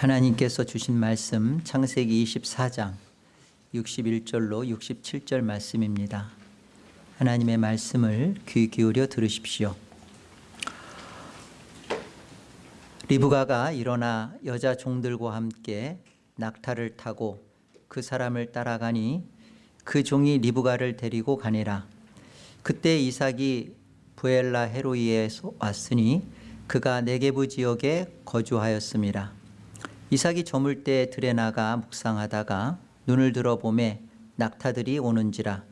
하나님께서 주신 말씀 창세기 24장 61절로 67절 말씀입니다. 하나님의 말씀을 귀 기울여 들으십시오. 리브가가 일어나 여자 종들과 함께 낙타를 타고 그 사람을 따라가니 그 종이 리브가를 데리고 가니라. 그때 이삭이 부엘라 헤로이에 왔으니 그가 네게부 지역에 거주하였습니다. 이삭이 저물 때 들에 나가 묵상하다가 눈을 들어 보매 낙타들이 오는지라.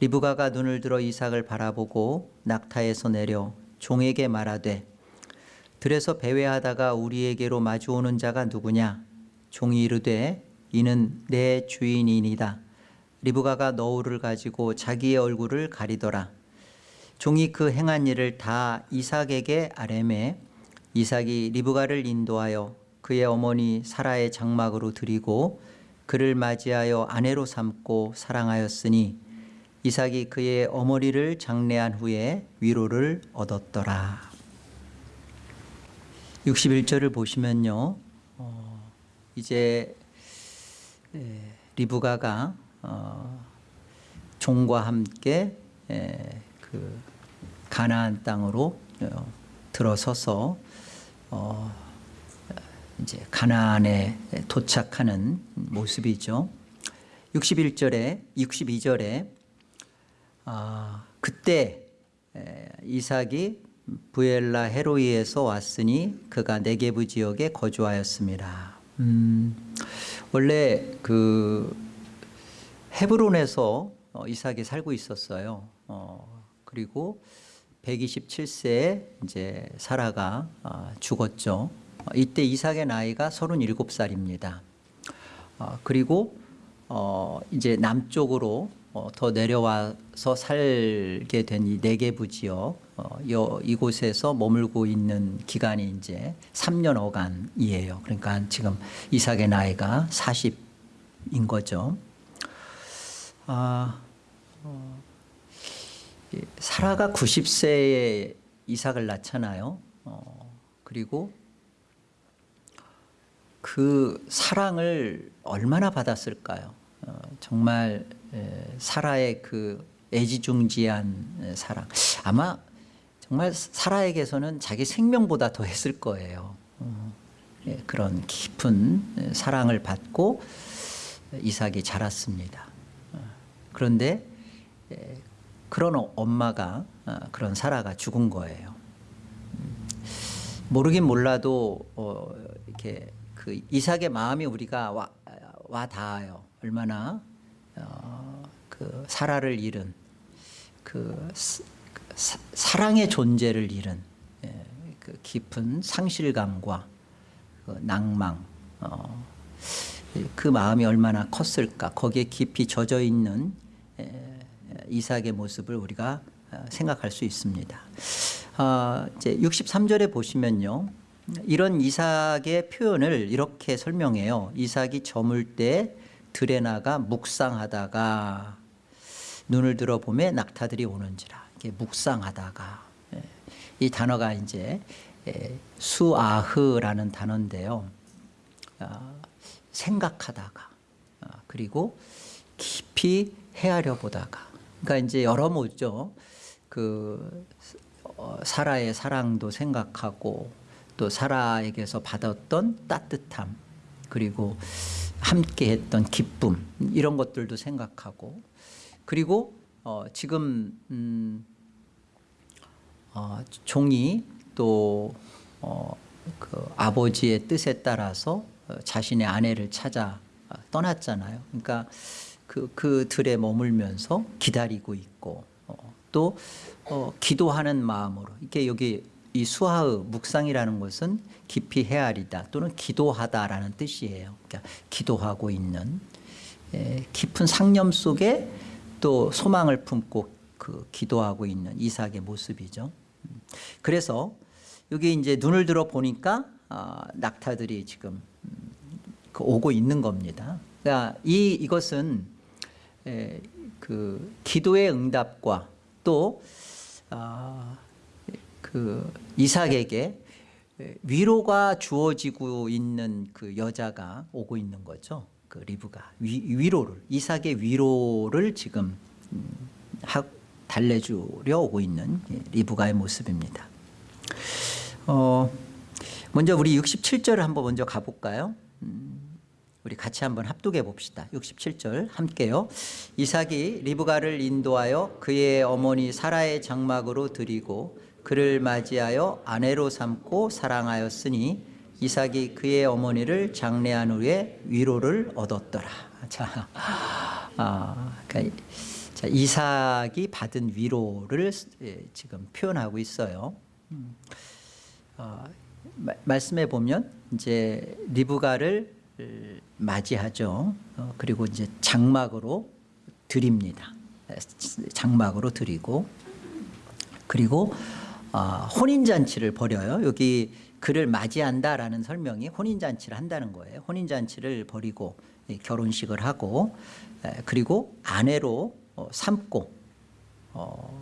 리브가가 눈을 들어 이삭을 바라보고 낙타에서 내려 종에게 말하되 들에서 배회하다가 우리에게로 마주오는 자가 누구냐? 종이 이르되 이는 내 주인이니다. 리브가가 너울을 가지고 자기의 얼굴을 가리더라. 종이 그 행한 일을 다 이삭에게 아뢰매 이삭이 리브가를 인도하여 그의 어머니 사라의 장막으로 드리고 그를 맞이하여 아내로 삼고 사랑하였으니 이삭이 그의 어머니를 장례한 후에 위로를 얻었더라. 61절을 보시면요. 어, 이제 에, 리브가가 어, 종과 함께 에, 그 가나안 땅으로 어, 들어서서 어, 이제 가나안에 도착하는 모습이죠. 61절에 62절에 아, 그때 이삭이 부엘라 헤로이에서 왔으니 그가 네게부 지역에 거주하였습니다. 음, 원래 그 헤브론에서 어, 이삭이 살고 있었어요. 어, 그리고 127세에 이제 사라가 아, 죽었죠. 이때 이삭의 나이가 37살입니다. 어, 그리고 어, 이제 남쪽으로 어, 더 내려와서 살게 된 이 네게부 지역 어, 여, 이곳에서 머물고 있는 기간이 이제 3년 어간이에요. 그러니까 지금 이삭의 나이가 40인 거죠. 아, 어, 사라가 90세에 이삭을 낳잖아요. 어, 그리고 그 사랑을 얼마나 받았을까요? 어, 정말 에, 사라의 그 애지중지한 사랑. 아마 정말 사라에게서는 자기 생명보다 더 했을 거예요. 어, 예, 그런 깊은 사랑을 받고 이삭이 자랐습니다. 어, 그런데 에, 그런 엄마가 어, 그런 사라가 죽은 거예요. 음, 모르긴 몰라도 어, 이렇게 그 이삭의 마음이 우리가 와, 와 닿아요. 얼마나 어, 그 사라를 잃은 그 사, 사랑의 존재를 잃은 예, 그 깊은 상실감과 그 낭망 어, 그 마음이 얼마나 컸을까 거기에 깊이 젖어 있는 예, 이삭의 모습을 우리가 어, 생각할 수 있습니다. 어, 이제 63절에 보시면요. 이런 이삭의 표현을 이렇게 설명해요. 이삭이 저물 때 들에 나가 묵상하다가 눈을 들어보면 낙타들이 오는지라. 이게 묵상하다가 예. 이 단어가 이제 예, 수아흐라는 단어인데요. 아, 생각하다가 아, 그리고 깊이 헤아려 보다가 그러니까 이제 여러 모죠. 그 어, 사라의 사랑도 생각하고 또 사라에게서 받았던 따뜻함 그리고 함께 했던 기쁨 이런 것들도 생각하고 그리고 어 지금 음 어 종이 또그 어 아버지의 뜻에 따라서 어, 자신의 아내를 찾아 떠났잖아요. 그러니까 그, 그 들에 머물면서 기다리고 있고 어, 또 어, 기도하는 마음으로 이게 여기 이 수하의 묵상이라는 것은 깊이 헤아리다 또는 기도하다라는 뜻이에요. 그러니까 기도하고 있는 에, 깊은 상념 속에 또 소망을 품고 그 기도하고 있는 이삭의 모습이죠. 그래서 여기 이제 눈을 들어 보니까 아, 낙타들이 지금 음, 그 오고 있는 겁니다. 그러니까 이 이것은 에, 그 기도의 응답과 또 아, 그 이삭에게 에, 위로가 주어지고 있는 그 여자가 오고 있는 거죠. 그 리브가 위, 위로를 이삭의 위로를 지금 음, 하, 달래주려 오고 있는 예, 리브가의 모습입니다. 어, 먼저 우리 67절을 한번 먼저 가볼까요? 음, 우리 같이 한번 합독해 봅시다. 67절 함께요. 이삭이 리브가를 인도하여 그의 어머니 사라의 장막으로 드리고 그를 맞이하여 아내로 삼고 사랑하였으니 이삭이 그의 어머니를 장례한 후에 위로를 얻었더라. 자, 아, 그러니까 자, 이삭이 받은 위로를 예, 지금 표현하고 있어요. 음. 어, 마, 말씀해 보면 이제 리브가를 맞이하죠. 어, 그리고 이제 장막으로 드립니다. 장막으로 드리고 그리고 어, 혼인 잔치를 벌여요. 여기 그를 맞이한다라는 설명이 혼인 잔치를 한다는 거예요. 혼인 잔치를 벌이고 예, 결혼식을 하고 에, 그리고 아내로 어, 삼고 어,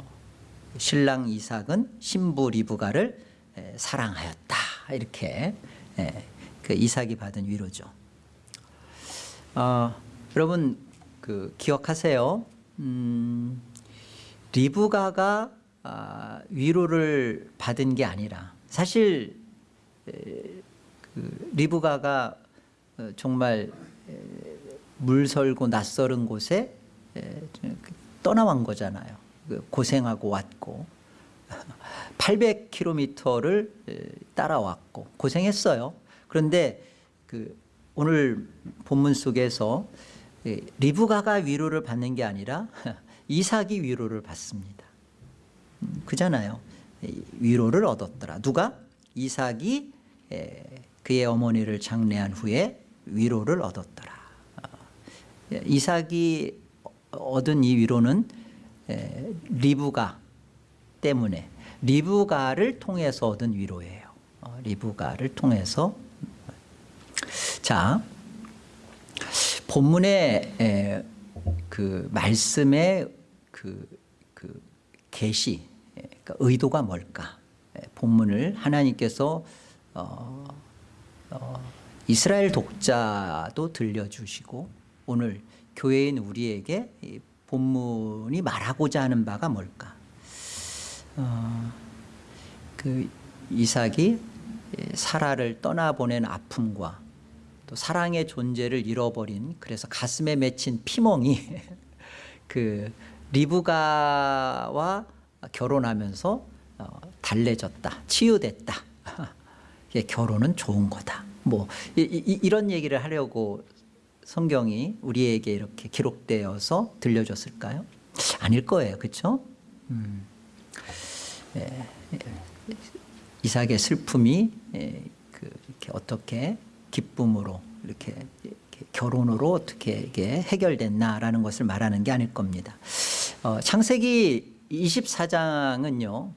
신랑 이삭은 신부 리브가를 에, 사랑하였다 이렇게 에, 그 이삭이 받은 위로죠. 어, 여러분 그 기억하세요. 음, 리브가가 아, 위로를 받은 게 아니라 사실 에, 그 리브가가 어, 정말 에, 물설고 낯설은 곳에 에, 떠나온 거잖아요. 그 고생하고 왔고 800km를 따라왔고 고생했어요. 그런데 그 오늘 본문 속에서 리브가가 위로를 받는 게 아니라 이삭이 위로를 받습니다. 음, 그잖아요. 위로를 얻었더라. 누가? 이삭이 그의 어머니를 장례한 후에 위로를 얻었더라. 어, 이삭이 얻은 이 위로는 리브가 때문에 리브가를 통해서 얻은 위로예요. 어, 리브가를 통해서 자 본문의 그 말씀의 그, 그 계시 그러니까 의도가 뭘까? 본문을 하나님께서 어, 어, 이스라엘 독자도 들려주시고 오늘 교회인 우리에게 본문이 말하고자 하는 바가 뭘까? 어, 그 이삭이 사라를 떠나보낸 아픔과 또 사랑의 존재를 잃어버린 그래서 가슴에 맺힌 피멍이 그 리브가와 결혼하면서 어, 달래졌다, 치유됐다. 결혼은 좋은 거다. 뭐 이, 이, 이런 얘기를 하려고 성경이 우리에게 이렇게 기록되어서 들려줬을까요? 아닐 거예요, 그렇죠? 음. 예, 예. 이삭의 슬픔이 예, 그 어떻게 기쁨으로 이렇게, 이렇게 결혼으로 어떻게 이게 해결됐나라는 것을 말하는 게 아닐 겁니다. 어, 창세기 24장은요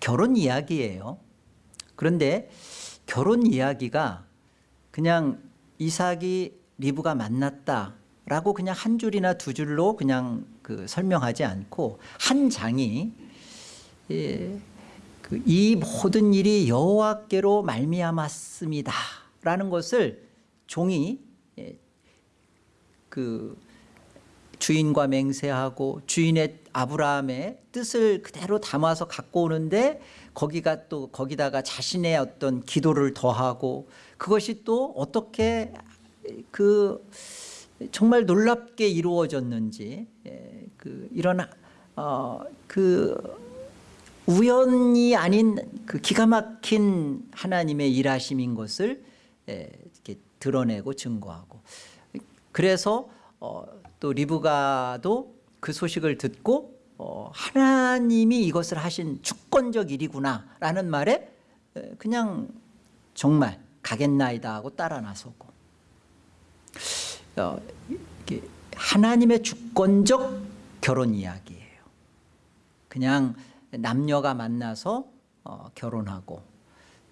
결혼 이야기예요. 그런데 결혼 이야기가 그냥 이삭이 리브가 만났다 라고 그냥 한 줄이나 두 줄로 그냥 그 설명하지 않고 한 장이 예, 그 이 모든 일이 여호와께로 말미암았습니다 라는 것을 종이 예, 그 주인과 맹세하고 주인의 아브라함의 뜻을 그대로 담아서 갖고 오는데 거기가 또 거기다가 자신의 어떤 기도를 더하고 그것이 또 어떻게 그 정말 놀랍게 이루어졌는지 예, 그 이런 어그 우연이 아닌 그 기가 막힌 하나님의 일하심인 것을 이렇게 드러내고 증거하고. 그래서 어, 또 리브가도 그 소식을 듣고 어, 하나님이 이것을 하신 주권적 일이구나 라는 말에 그냥 정말 가겠나이다 하고 따라 나서고 어, 하나님의 주권적 결혼 이야기예요. 그냥 남녀가 만나서 어, 결혼하고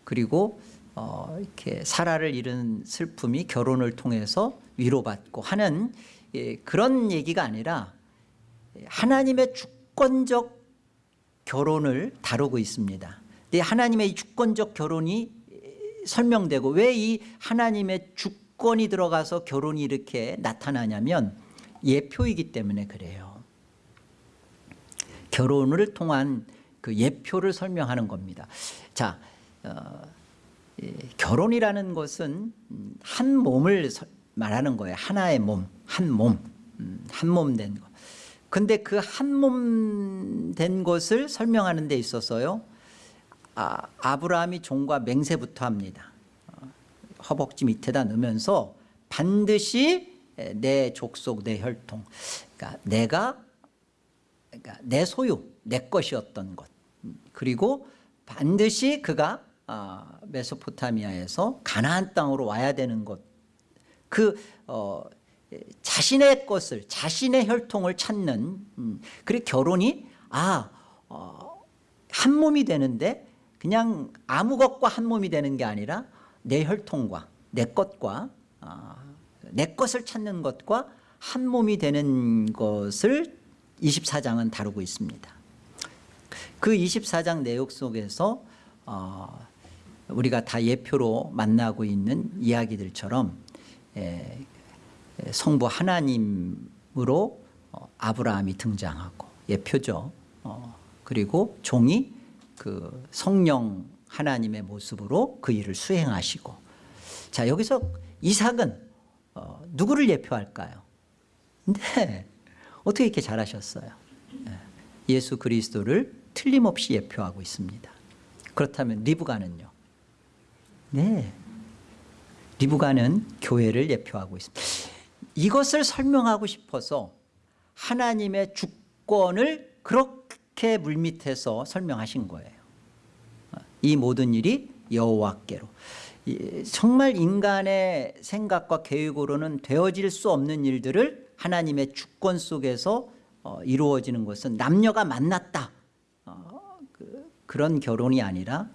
그리고 어, 이렇게 사라를 잃은 슬픔이 결혼을 통해서 위로받고 하는 예, 그런 얘기가 아니라 하나님의 주권적 결혼을 다루고 있습니다. 근데 하나님의 이 주권적 결혼이 설명되고 왜 이 하나님의 주권이 들어가서 결혼이 이렇게 나타나냐면 예표이기 때문에 그래요. 결혼을 통한 그 예표를 설명하는 겁니다. 자, 어, 예, 결혼이라는 것은 음, 한 몸을 서- 말하는 거예요. 하나의 몸, 한 몸, 음, 한몸된 거. 근데 그 한 몸 된 것을 설명하는 데 있어서요. 아, 아브라함이 종과 맹세부터 합니다. 어, 허벅지 밑에다 넣으면서 반드시 내 족속, 내 혈통, 그러니까 내가 그러니까 내 소유, 내 것이었던 것. 음, 그리고 반드시 그가 아, 메소포타미아에서 가나안 땅으로 와야 되는 것. 그 어, 에, 자신의 것을 자신의 혈통을 찾는 음, 그리고 결혼이 아, 어, 한 몸이 되는데 그냥 아무 것과 한 몸이 되는 게 아니라 내 혈통과 내 것과 아, 내 것을 찾는 것과 한 몸이 되는 것을 24장은 다루고 있습니다. 그 24장 내용 속에서 어, 우리가 다 예표로 만나고 있는 이야기들처럼 성부 하나님으로 어, 아브라함이 등장하고 예표죠. 어, 그리고 종이 그 성령 하나님의 모습으로 그 일을 수행하시고 자 여기서 이삭은 어, 누구를 예표할까요? 네 어떻게 이렇게 잘하셨어요? 예, 예수 그리스도를 틀림없이 예표하고 있습니다. 그렇다면 리브가는요? 네. 리브가는 교회를 예표하고 있습니다. 이것을 설명하고 싶어서 하나님의 주권을 그렇게 물밑에서 설명하신 거예요. 이 모든 일이 여호와께로. 이- 정말 인간의 생각과 계획으로는 되어질 수 없는 일들을 하나님의 주권 속에서 어, 이루어지는 것은 남녀가 만났다. 어, 그, 그런 결혼이 아니라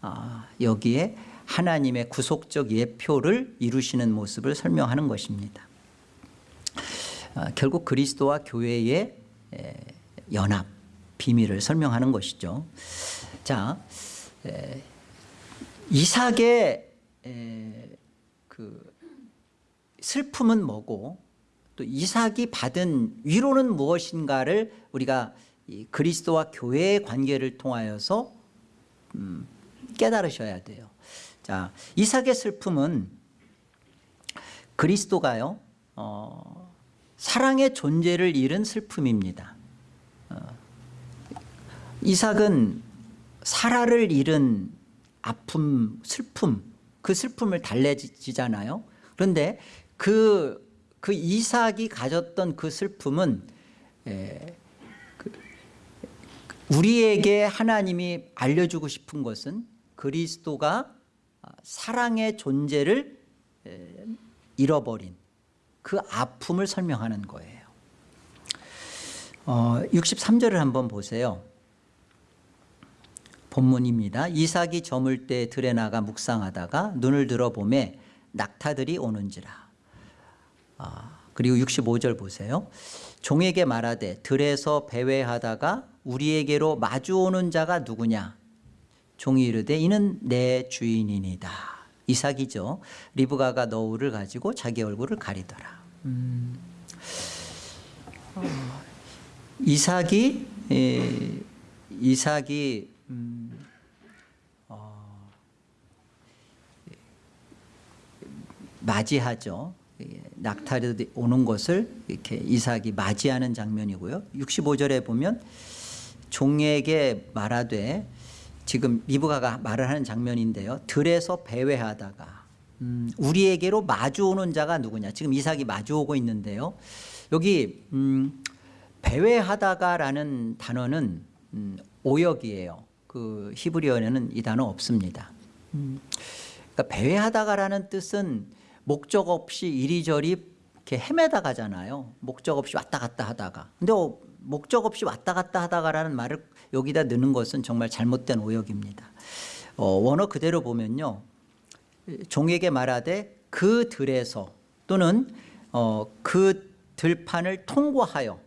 아, 여기에 하나님의 구속적 예표를 이루시는 모습을 설명하는 것입니다. 아, 결국 그리스도와 교회의 에, 연합 비밀을 설명하는 것이죠. 자, 에, 이삭의 에, 그 슬픔은 뭐고 또 이삭이 받은 위로는 무엇인가를 우리가 이 그리스도와 교회의 관계를 통하여서 음, 깨달으셔야 돼요. 자, 이삭의 슬픔은 그리스도가요, 어, 사랑의 존재를 잃은 슬픔입니다. 어, 이삭은 사라를 잃은 아픔, 슬픔, 그 슬픔을 달래지잖아요. 그런데 그, 그 이삭이 가졌던 그 슬픔은 에, 그, 우리에게 하나님이 알려주고 싶은 것은 그리스도가 사랑의 존재를 에, 잃어버린 그 아픔을 설명하는 거예요. 어, 63절을 한번 보세요. 본문입니다. 이삭이 저물 때 들에 나가 묵상하다가 눈을 들어보매 낙타들이 오는지라. 아, 그리고 65절 보세요. 종에게 말하되 들에서 배회하다가 우리에게로 마주오는 자가 누구냐? 종이 이르되 이는 내 주인이니다. 이삭이죠. 리브가가 너울을 가지고 자기 얼굴을 가리더라. 음. 어, 이삭이 에, 이삭이 음, 어, 맞이하죠. 예, 낙타들이 오는 것을 이렇게 이삭이 맞이하는 장면이고요. 65절에 보면 종에게 말하되 지금 리브가가 말을 하는 장면인데요. 들에서 배회하다가 음, 우리에게로 마주오는 자가 누구냐. 지금 이삭이 마주오고 있는데요. 여기 음, 배회하다가라는 단어는 음, 오역이에요. 그 히브리어에는 이 단어 없습니다. 음, 그러니까 배회하다가라는 뜻은 목적 없이 이리저리 이렇게 헤매다 가잖아요. 목적 없이 왔다 갔다 하다가. 근데 어, 목적 없이 왔다 갔다 하다가라는 말을 여기다 넣는 것은 정말 잘못된 오역입니다. 어, 원어 그대로 보면요. 종에게 말하되 그 들에서 또는 어, 그 들판을 통과하여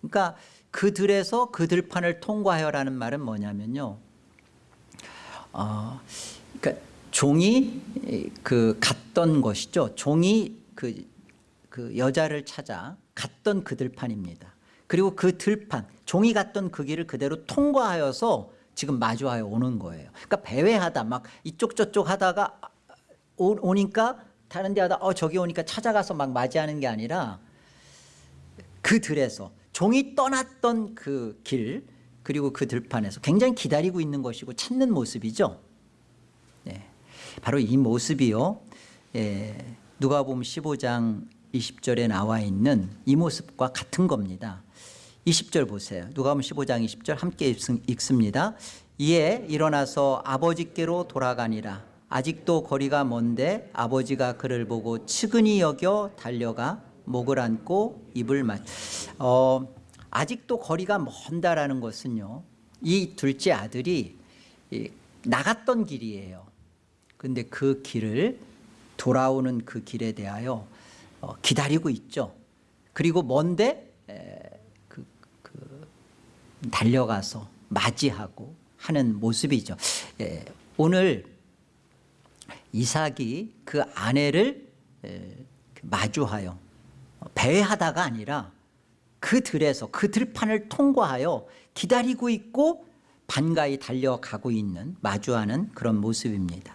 그러니까 그 들에서 그 들판을 통과하여라는 말은 뭐냐면요. 어, 그러니까 종이 그 갔던 것이죠. 종이 그, 그 여자를 찾아 갔던 그 들판입니다. 그리고 그 들판, 종이 갔던 그 길을 그대로 통과하여서 지금 마주하여 오는 거예요. 그러니까 배회하다 막 이쪽 저쪽 하다가 오, 오니까 다른 데 하다 어 저기 오니까 찾아가서 막 맞이하는 게 아니라 그 들에서 종이 떠났던 그 길 그리고 그 들판에서 굉장히 기다리고 있는 것이고 찾는 모습이죠. 네. 바로 이 모습이요. 예, 누가복음 15장 20절에 나와 있는 이 모습과 같은 겁니다. 20절 보세요. 누가복음 15장 20절 함께 읽습니다. 이에 일어나서 아버지께로 돌아가니라. 아직도 거리가 먼데 아버지가 그를 보고 측은히 여겨 달려가 목을 안고 입을 맞. 어, 아직도 거리가 먼다라는 것은요. 이 둘째 아들이 나갔던 길이에요. 근데 그 길을 돌아오는 그 길에 대하여 어, 기다리고 있죠. 그리고 먼데 그, 그 달려가서 맞이하고 하는 모습이죠. 예, 오늘 이삭이 그 아내를 마주하여 배회하다가 아니라 그 들에서 그 들판을 통과하여 기다리고 있고 반가이 달려가고 있는 마주하는 그런 모습입니다.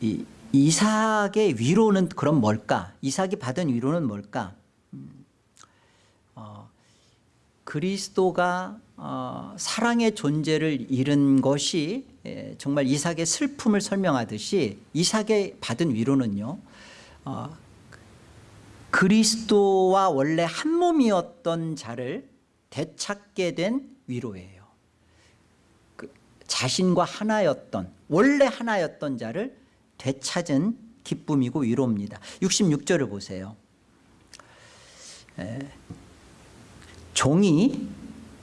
이, 이삭의 위로는 그럼 뭘까? 이삭이 받은 위로는 뭘까? 음, 어, 그리스도가 어, 사랑의 존재를 잃은 것이 예, 정말 이삭의 슬픔을 설명하듯이 이삭의 받은 위로는요 어, 그리스도와 원래 한 몸이었던 자를 되찾게 된 위로예요 그 자신과 하나였던 원래 하나였던 자를 되찾은 기쁨이고 위로입니다. 66절을 보세요. 에, 종이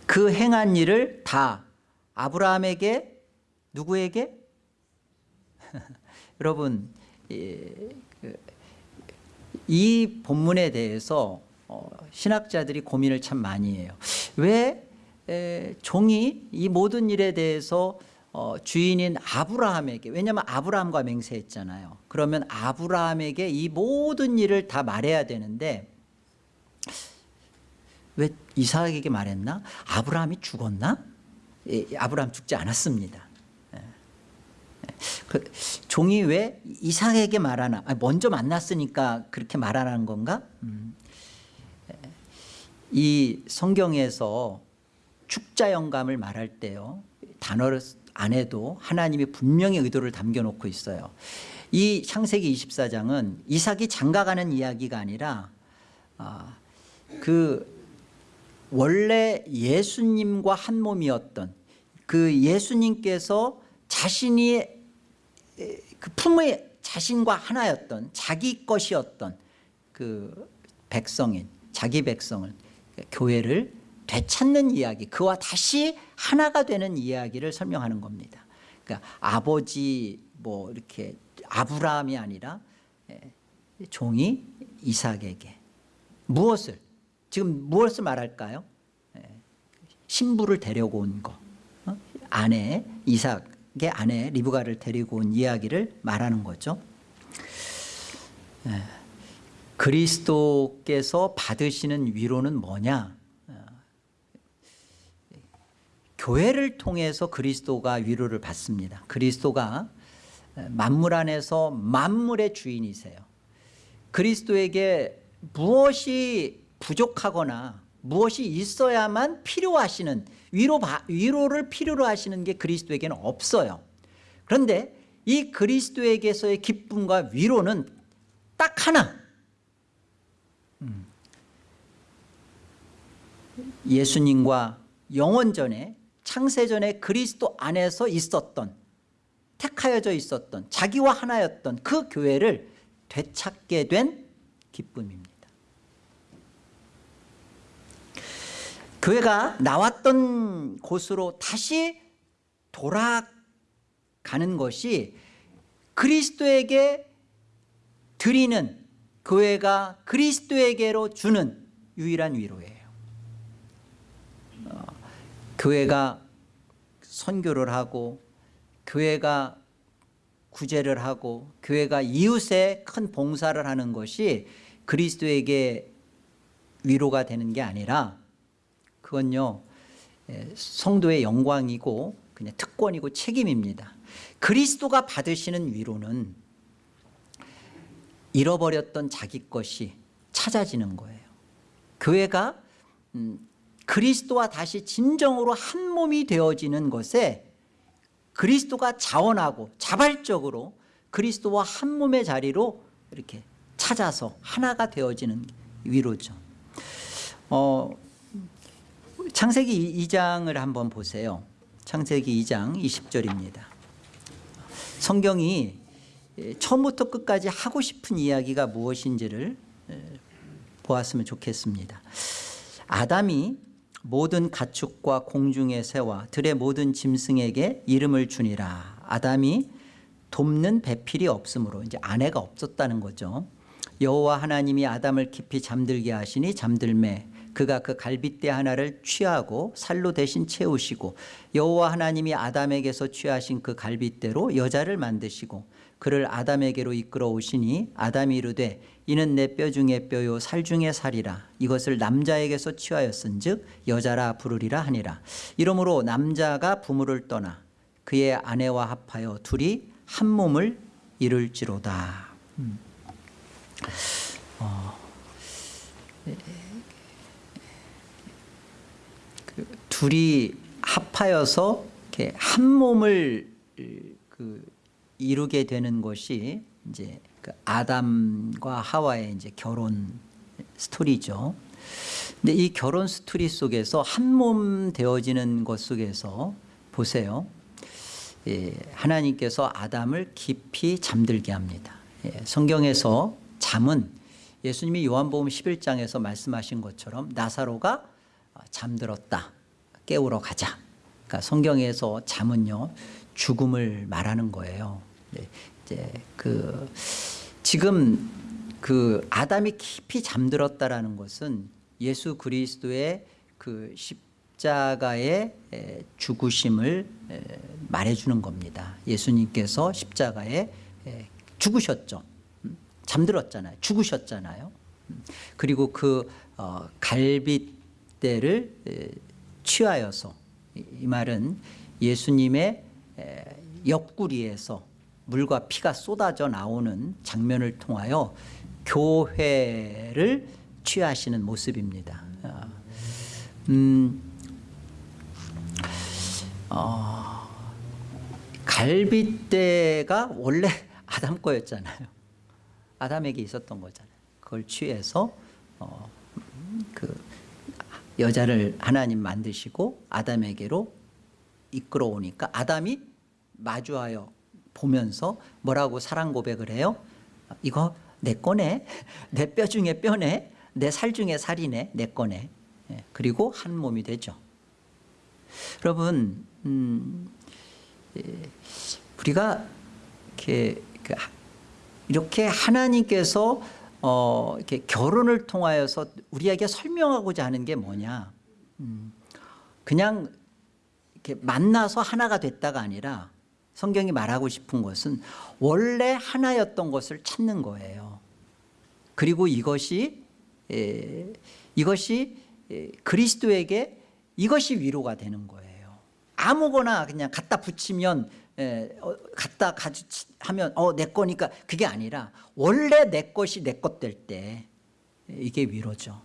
그 행한 일을 다 아브라함에게 누구에게? 여러분 이, 그, 이 본문에 대해서 어, 신학자들이 고민을 참 많이 해요. 왜 에, 종이 이 모든 일에 대해서 어, 주인인 아브라함에게 왜냐하면 아브라함과 맹세했잖아요 그러면 아브라함에게 이 모든 일을 다 말해야 되는데 왜 이삭에게 말했나? 아브라함이 죽었나? 예, 아브라함 죽지 않았습니다 예. 예. 그 종이 왜 이삭에게 말하나 먼저 만났으니까 그렇게 말하는 건가? 음. 예. 이 성경에서 축자 영감을 말할 때요 단어를 안에도 하나님이 분명히 의도를 담겨놓고 있어요. 이 창세기 24장은 이삭이 장가가는 이야기가 아니라 아, 그 원래 예수님과 한 몸이었던 그 예수님께서 자신이 그 품의 자신과 하나였던 자기 것이었던 그 백성인 자기 백성을 교회를 되찾는 이야기 그와 다시 하나가 되는 이야기를 설명하는 겁니다. 그러니까 아버지 뭐 이렇게 아브라함이 아니라 종이 이삭에게 무엇을 지금 무엇을 말할까요? 신부를 데려고 온거 어? 아내 이삭의 아내 리브가를 데리고 온 이야기를 말하는 거죠. 그리스도께서 받으시는 위로는 뭐냐 교회를 통해서 그리스도가 위로를 받습니다. 그리스도가 만물 안에서 만물의 주인이세요. 그리스도에게 무엇이 부족하거나 무엇이 있어야만 필요하시는 위로, 위로를 필요로 하시는 게 그리스도에게는 없어요. 그런데 이 그리스도에게서의 기쁨과 위로는 딱 하나. 음. 예수님과 영원전에 창세전에 그리스도 안에서 있었던 택하여져 있었던 자기와 하나였던 그 교회를 되찾게 된 기쁨입니다. 교회가 나왔던 곳으로 다시 돌아가는 것이 그리스도에게 드리는 교회가 그리스도에게로 주는 유일한 위로예요 교회가 선교를 하고 교회가 구제를 하고 교회가 이웃에 큰 봉사를 하는 것이 그리스도에게 위로가 되는 게 아니라 그건요 예, 성도의 영광이고 그냥 특권이고 책임입니다. 그리스도가 받으시는 위로는 잃어버렸던 자기 것이 찾아지는 거예요. 교회가 음, 그리스도와 다시 진정으로 한 몸이 되어지는 것에 그리스도가 자원하고 자발적으로 그리스도와 한 몸의 자리로 이렇게 찾아서 하나가 되어지는 위로죠. 어, 창세기 2장을 한번 보세요. 창세기 2장 20절입니다. 성경이 처음부터 끝까지 하고 싶은 이야기가 무엇인지를 보았으면 좋겠습니다. 아담이 모든 가축과 공중의 새와 들의 모든 짐승에게 이름을 주니라. 아담이 돕는 배필이 없으므로 이제 아내가 없었다는 거죠. 여호와 하나님이 아담을 깊이 잠들게 하시니 잠들매 그가 그 갈빗대 하나를 취하고 살로 대신 채우시고 여호와 하나님이 아담에게서 취하신 그 갈빗대로 여자를 만드시고 그를 아담에게로 이끌어 오시니 아담이 이르되 이는 내 뼈 중에 뼈요 살 중에 살이라 이것을 남자에게서 취하였은즉 여자라 부르리라 하니라 이러므로 남자가 부모를 떠나 그의 아내와 합하여 둘이 한 몸을 이룰지로다 음. 어. 그 둘이 합하여서 한 몸을 그 이루게 되는 것이 이제 그 아담과 하와의 이제 결혼 스토리죠. 근데 이 결혼 스토리 속에서 한 몸 되어지는 것 속에서 보세요. 예, 하나님께서 아담을 깊이 잠들게 합니다. 예, 성경에서 잠은 예수님이 요한복음 11장에서 말씀하신 것처럼 나사로가 잠들었다. 깨우러 가자. 그러니까 성경에서 잠은요 죽음을 말하는 거예요. 네, 이제 그 지금 그 아담이 깊이 잠들었다라는 것은 예수 그리스도의 그 십자가의 죽으심을 말해주는 겁니다. 예수님께서 십자가에 죽으셨죠. 음, 잠들었잖아요. 죽으셨잖아요. 음, 그리고 그 어, 갈빗대를 취하여서 이 말은 예수님의 옆구리에서 물과 피가 쏟아져 나오는 장면을 통하여 교회를 취하시는 모습입니다. 어, 음, 어, 갈빗대가 원래 아담 거였잖아요. 아담에게 있었던 거잖아요. 그걸 취해서 어, 그 여자를 하나님 만드시고 아담에게로 이끌어 오니까 아담이 마주하여 보면서 뭐라고 사랑 고백을 해요? 이거 내 거네 내 뼈 중에 뼈네. 내 살 중에 살이네. 내 거네 예, 그리고 한 몸이 되죠. 여러분 음, 예, 우리가 이렇게, 그 이렇게 하나님께서 어, 이렇게 결혼을 통하여서 우리에게 설명하고자 하는 게 뭐냐? 음, 그냥 이렇게 만나서 하나가 됐다가 아니라 성경이 말하고 싶은 것은 원래 하나였던 것을 찾는 거예요. 그리고 이것이 에, 이것이 에, 그리스도에게 이것이 위로가 되는 거예요. 아무거나 그냥 갖다 붙이면 에, 어, 갖다 가지 하면 어 내 거니까 그게 아니라 원래 내 것이 내 것 될 때 이게 위로죠.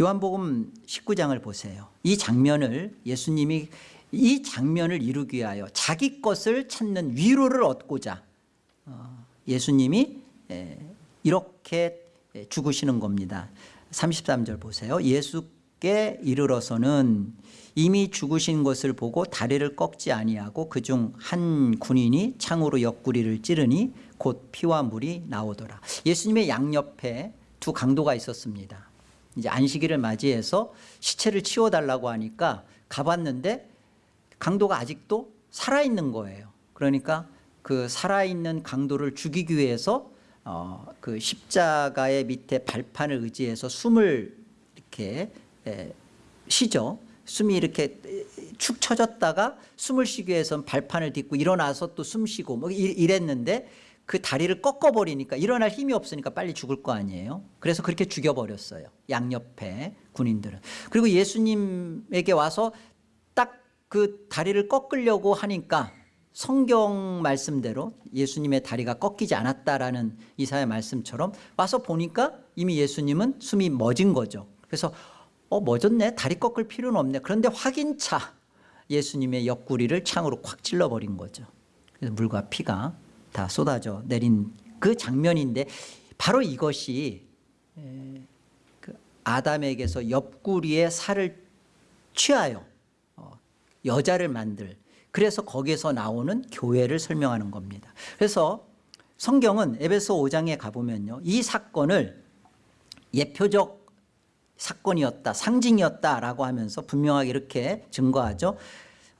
요한복음 19장을 보세요. 이 장면을 예수님이 이 장면을 이루기 위하여 자기 것을 찾는 위로를 얻고자 어, 예수님이 이렇게 죽으시는 겁니다. 33절 보세요. 예수께 이르러서는 이미 죽으신 것을 보고 다리를 꺾지 아니하고 그중 한 군인이 창으로 옆구리를 찌르니 곧 피와 물이 나오더라. 예수님의 양옆에 두 강도가 있었습니다. 이제 안식일을 맞이해서 시체를 치워달라고 하니까 가봤는데 강도가 아직도 살아있는 거예요. 그러니까 그 살아있는 강도를 죽이기 위해서 어, 그 십자가의 밑에 발판을 의지해서 숨을 이렇게 에, 쉬죠. 숨이 이렇게 축 처졌다가 숨을 쉬기 위해서 발판을 딛고 일어나서 또 숨 쉬고 뭐 이- 이랬는데 그 다리를 꺾어버리니까 일어날 힘이 없으니까 빨리 죽을 거 아니에요. 그래서 그렇게 죽여버렸어요. 양옆에 군인들은. 그리고 예수님에게 와서 딱 그 다리를 꺾으려고 하니까 성경 말씀대로 예수님의 다리가 꺾이지 않았다라는 이사의 말씀처럼 와서 보니까 이미 예수님은 숨이 멎은 거죠. 그래서 어 멎었네 다리 꺾을 필요는 없네. 그런데 확인차 예수님의 옆구리를 창으로 콱 찔러버린 거죠. 그래서 물과 피가 다 쏟아져 내린 그 장면인데 바로 이것이 에, 그 아담에게서 옆구리에 살을 취하여 어, 여자를 만들 그래서 거기에서 나오는 교회를 설명하는 겁니다. 그래서 성경은 에베소 5장에 가보면요. 이 사건을 예표적 사건이었다, 상징이었다라고 하면서 분명하게 이렇게 증거하죠.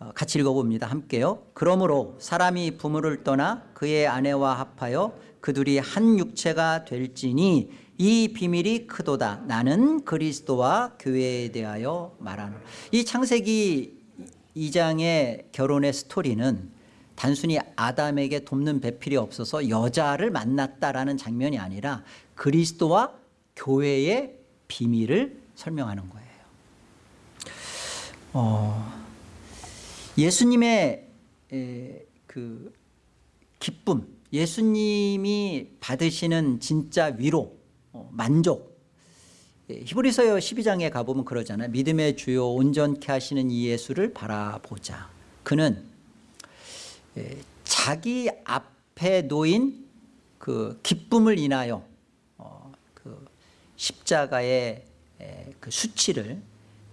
어, 같이 읽어봅니다. 함께요. 그러므로 사람이 부모를 떠나 그의 아내와 합하여 그둘이 한 육체가 될지니 이 비밀이 크도다. 나는 그리스도와 교회에 대하여 말하노. 이 창세기 2장의 결혼의 스토리는 단순히 아담에게 돕는 배필이 없어서 여자를 만났다라는 장면이 아니라 그리스도와 교회의 비밀을 설명하는 거예요. 어, 예수님의 에, 그 기쁨, 예수님이 받으시는 진짜 위로, 어, 만족. 예, 히브리서 12장에 가보면 그러잖아요. 믿음의 주요 온전케 하시는 이 예수를 바라보자. 그는 예, 자기 앞에 놓인 그 기쁨을 인하여 어, 그 십자가의 에, 그 수치를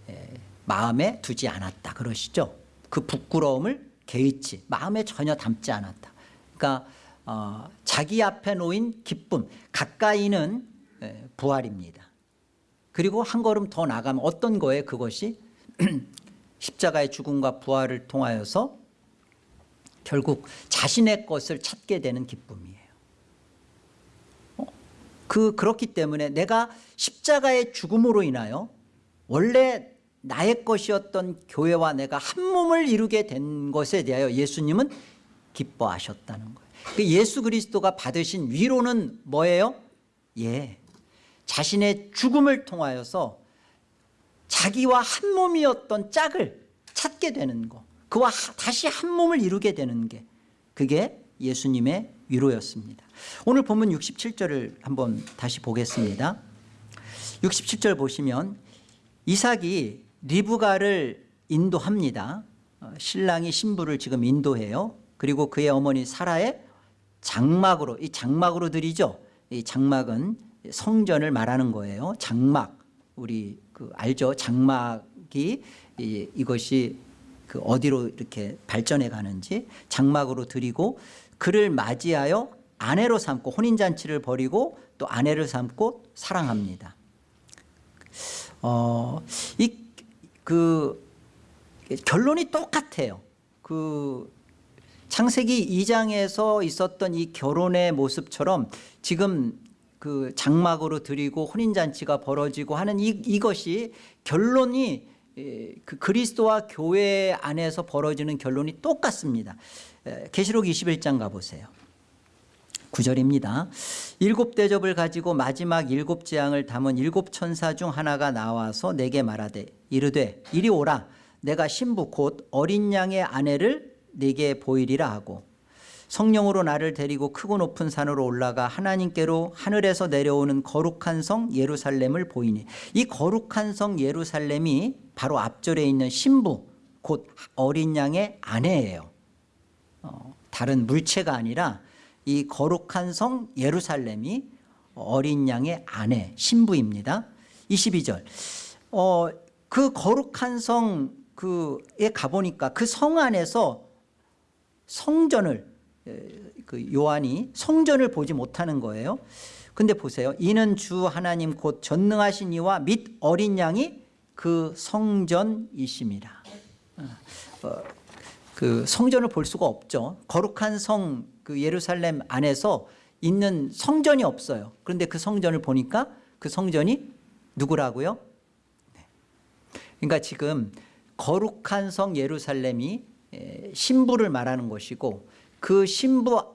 에, 마음에 두지 않았다 그러시죠. 그 부끄러움을 개의치 마음에 전혀 담지 않았다. 그러니까 어, 자기 앞에 놓인 기쁨 가까이는 에, 부활입니다. 그리고 한 걸음 더 나가면 어떤 거에 그것이 십자가의 죽음과 부활을 통하여서 결국 자신의 것을 찾게 되는 기쁨이에요. 어? 그 그렇기 때문에 내가 십자가의 죽음으로 인하여 원래 나의 것이었던 교회와 내가 한 몸을 이루게 된 것에 대하여 예수님은 기뻐하셨다는 거예요. 그 예수 그리스도가 받으신 위로는 뭐예요? 예. 자신의 죽음을 통하여서 자기와 한 몸이었던 짝을 찾게 되는 거. 그와 하- 다시 한 몸을 이루게 되는 게 그게 예수님의 위로였습니다. 오늘 본문 67절을 한번 다시 보겠습니다. 67절 보시면 이삭이 리브가를 인도합니다. 어, 신랑이 신부를 지금 인도해요. 그리고 그의 어머니 사라의 장막으로 이 장막으로 들이죠. 이 장막은 성전을 말하는 거예요. 장막 우리 그 알죠? 장막이 이, 이것이 그 어디로 이렇게 발전해 가는지 장막으로 드리고 그를 맞이하여 아내로 삼고 혼인 잔치를 벌이고 또 아내를 삼고 사랑합니다. 어, 이 그 결론이 똑같아요. 그 창세기 2장에서 있었던 이 결혼의 모습처럼 지금 그 장막으로 드리고 혼인 잔치가 벌어지고 하는 이, 이것이 결론이 에, 그 그리스도와 교회 안에서 벌어지는 결론이 똑같습니다. 에, 계시록 21장 가보세요. 9절입니다. 일곱 대접을 가지고 마지막 일곱 재앙을 담은 일곱 천사 중 하나가 나와서 내게 말하되 이르되 이리 오라 내가 신부 곧 어린 양의 아내를 네게 보이리라 하고 성령으로 나를 데리고 크고 높은 산으로 올라가 하나님께로 하늘에서 내려오는 거룩한 성 예루살렘을 보이니 이 거룩한 성 예루살렘이 바로 앞절에 있는 신부 곧 어린 양의 아내예요. 어, 다른 물체가 아니라 이 거룩한 성 예루살렘이 어린 양의 아내 신부입니다. 22절. 어, 그 거룩한 성 그에 가보니까 그 성 안에서 성전을 에, 그 요한이 성전을 보지 못하는 거예요. 근데 보세요. 이는 주 하나님 곧 전능하신 이와 및 어린 양이 그 성전이심이라. 어, 그 성전을 볼 수가 없죠. 거룩한 성 그 예루살렘 안에서 있는 성전이 없어요. 그런데 그 성전을 보니까 그 성전이 누구라고요? 네. 그러니까 지금 거룩한 성 예루살렘이 에, 신부를 말하는 것이고 그 신부와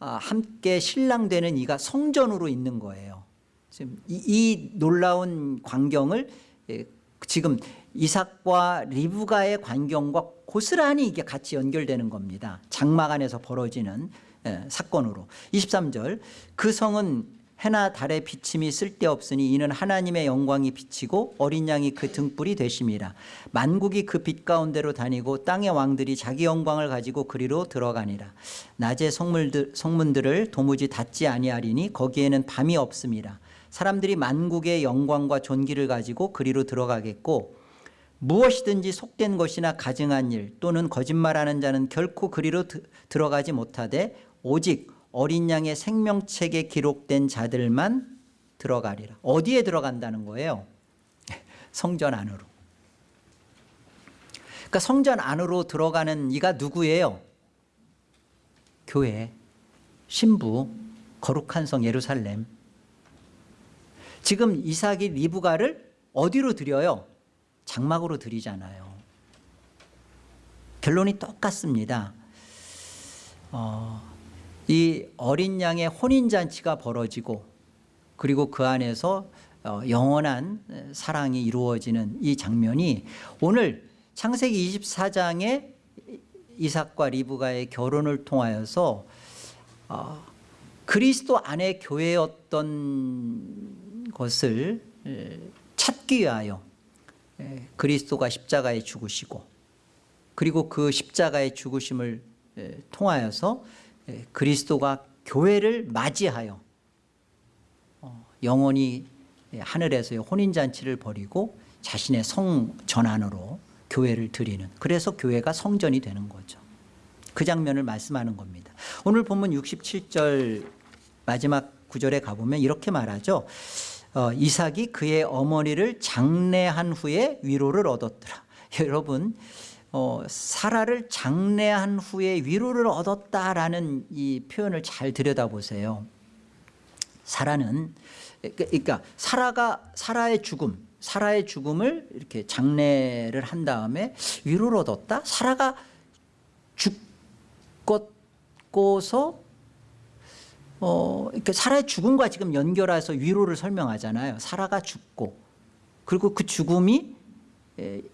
아, 함께 신랑되는 이가 성전으로 있는 거예요. 지금 이, 이 놀라운 광경을 에, 지금 이삭과 리브가의 광경과 고스란히 이게 같이 연결되는 겁니다. 장막 안에서 벌어지는 에, 사건으로 23절 그 성은 해나 달의 비침이 쓸데없으니 이는 하나님의 영광이 비치고 어린 양이 그 등불이 되심이라. 만국이 그 빛 가운데로 다니고 땅의 왕들이 자기 영광을 가지고 그리로 들어가니라. 낮에 성물들, 성문들을 도무지 닫지 아니하리니 거기에는 밤이 없음이라 사람들이 만국의 영광과 존귀를 가지고 그리로 들어가겠고 무엇이든지 속된 것이나 가증한 일 또는 거짓말하는 자는 결코 그리로 드, 들어가지 못하되 오직 어린 양의 생명책에 기록된 자들만 들어가리라. 어디에 들어간다는 거예요? 성전 안으로. 그러니까 성전 안으로 들어가는 이가 누구예요? 교회, 신부, 거룩한 성 예루살렘. 지금 이삭이 리브가를 어디로 드려요? 장막으로 드리잖아요. 결론이 똑같습니다. 어, 이 어린 양의 혼인잔치가 벌어지고 그리고 그 안에서 어, 영원한 사랑이 이루어지는 이 장면이 오늘 창세기 24장의 이삭과 리브가의 결혼을 통하여서 어, 그리스도 안에 교회였던 것을 찾기 위하여 그리스도가 십자가에 죽으시고 그리고 그 십자가의 죽으심을 통하여서 그리스도가 교회를 맞이하여 어, 영원히 하늘에서의 혼인잔치를 벌이고 자신의 성 전안으로 교회를 드리는 그래서 교회가 성전이 되는 거죠. 그 장면을 말씀하는 겁니다. 오늘 본문 67절 마지막 구절에 가보면 이렇게 말하죠. 어, 이삭이 그의 어머니를 장례한 후에 위로를 얻었더라. 여러분 어, 사라를 장례한 후에 위로를 얻었다라는 이 표현을 잘 들여다보세요. 사라는 그러니까 사라가 사라의 죽음, 사라의 죽음을 이렇게 장례를 한 다음에 위로를 얻었다. 사라가 죽었고서 어, 그러니까 사라의 죽음과 지금 연결해서 위로를 설명하잖아요. 사라가 죽고 그리고 그 죽음이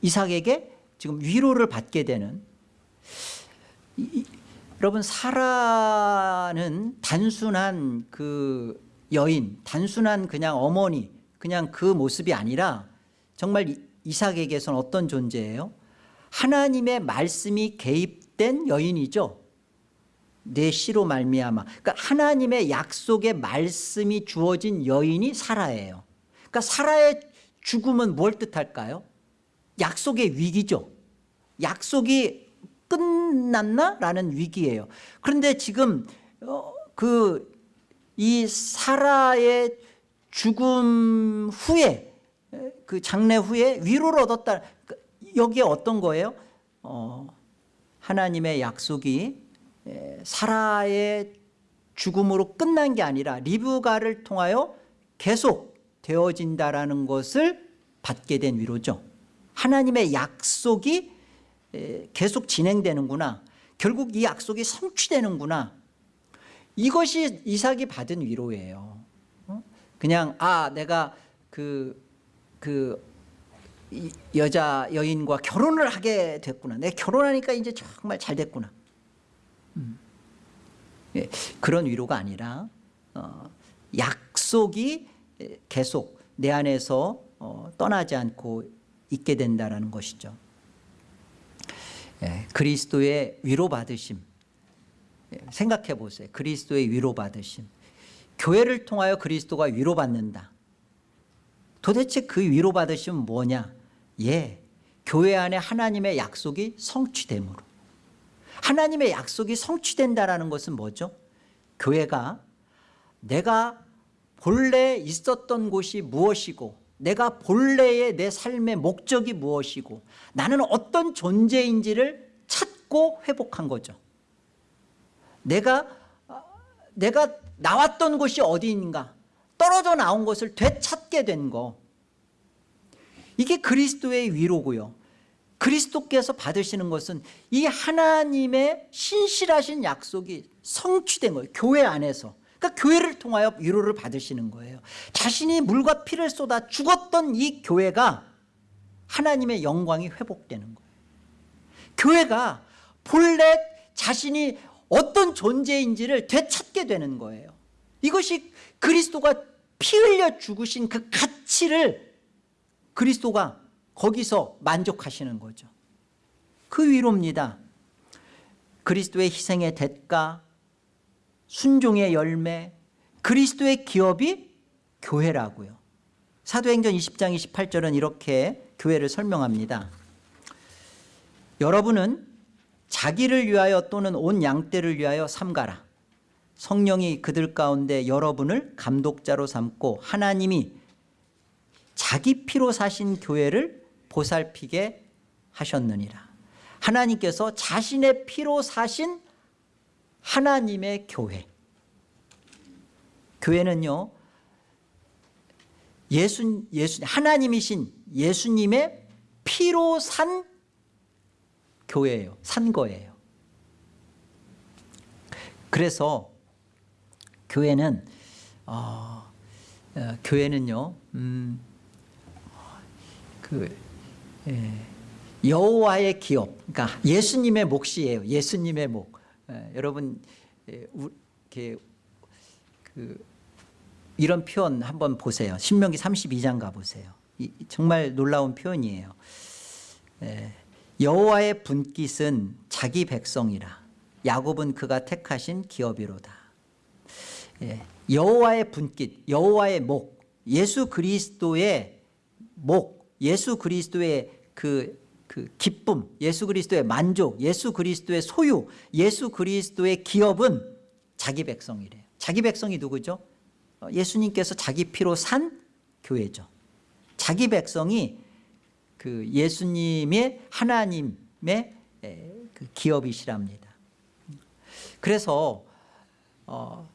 이삭에게 지금 위로를 받게 되는 이, 여러분 사라는 단순한 그 여인 단순한 그냥 어머니 그냥 그 모습이 아니라 정말 이삭에게서는 어떤 존재예요? 하나님의 말씀이 개입된 여인이죠. 내 시로 말미암아. 그러니까 하나님의 약속의 말씀이 주어진 여인이 사라예요. 그러니까 사라의 죽음은 뭘 뜻할까요 약속의 위기죠. 약속이 끝났나? 라는 위기예요. 그런데 지금 어, 그이 사라의 죽음 후에 그 장례 후에 위로를 얻었다. 그 여기에 어떤 거예요? 어, 하나님의 약속이 사라의 죽음으로 끝난 게 아니라 리브가를 통하여 계속 되어진다라는 것을 받게 된 위로죠. 하나님의 약속이 계속 진행되는구나. 결국 이 약속이 성취되는구나. 이것이 이삭이 받은 위로예요. 어? 그냥 아 내가 그, 그 여자 여인과 결혼을 하게 됐구나. 내 결혼하니까 이제 정말 잘 됐구나. 음. 예, 그런 위로가 아니라 어, 약속이 계속 내 안에서 어, 떠나지 않고 있게 된다는 것이죠. 예, 그리스도의 위로받으심. 예, 생각해 보세요. 그리스도의 위로받으심. 교회를 통하여 그리스도가 위로받는다. 도대체 그 위로받으심은 뭐냐? 예, 교회 안에 하나님의 약속이 성취됨으로. 하나님의 약속이 성취된다는 것은 뭐죠? 교회가 내가 본래 있었던 곳이 무엇이고 내가 본래의 내 삶의 목적이 무엇이고 나는 어떤 존재인지를 찾고 회복한 거죠. 내가 내가 나왔던 곳이 어디인가 떨어져 나온 것을 되찾게 된 거. 이게 그리스도의 위로고요. 그리스도께서 받으시는 것은 이 하나님의 신실하신 약속이 성취된 거예요. 교회 안에서 그러니까 교회를 통하여 위로를 받으시는 거예요. 자신이 물과 피를 쏟아 죽었던 이 교회가 하나님의 영광이 회복되는 거예요. 교회가 본래 자신이 어떤 존재인지를 되찾게 되는 거예요. 이것이 그리스도가 피 흘려 죽으신 그 가치를 그리스도가 거기서 만족하시는 거죠. 그 위로입니다. 그리스도의 희생의 대가 순종의 열매 그리스도의 기업이 교회라고요. 사도행전 20장 28절은 이렇게 교회를 설명합니다. 여러분은 자기를 위하여 또는 온 양떼를 위하여 삼가라. 성령이 그들 가운데 여러분을 감독자로 삼고 하나님이 자기 피로 사신 교회를 보살피게 하셨느니라. 하나님께서 자신의 피로 사신 하나님의 교회. 교회는요 예수, 예수 하나님이신 예수님의 피로 산 교회예요. 산 거예요. 그래서 교회는 어, 어, 교회는요 음, 그 예, 여호와의 기업 그러니까 예수님의 몫이에요. 예수님의 몫. 예, 여러분 예, 우, 이렇게 그 이런 표현 한번 보세요. 신명기 32장 가보세요. 이, 정말 놀라운 표현이에요. 예, 여호와의 분깃은 자기 백성이라. 야곱은 그가 택하신 기업이로다. 예, 여호와의 분깃 여호와의 목 예수 그리스도의 목 예수 그리스도의 그, 그 기쁨 예수 그리스도의 만족 예수 그리스도의 소유 예수 그리스도의 기업은 자기 백성이래요. 자기 백성이 누구죠? 어, 예수님께서 자기 피로 산 교회죠. 자기 백성이 그 예수님의 하나님의 그 기업이시랍니다. 그래서 어,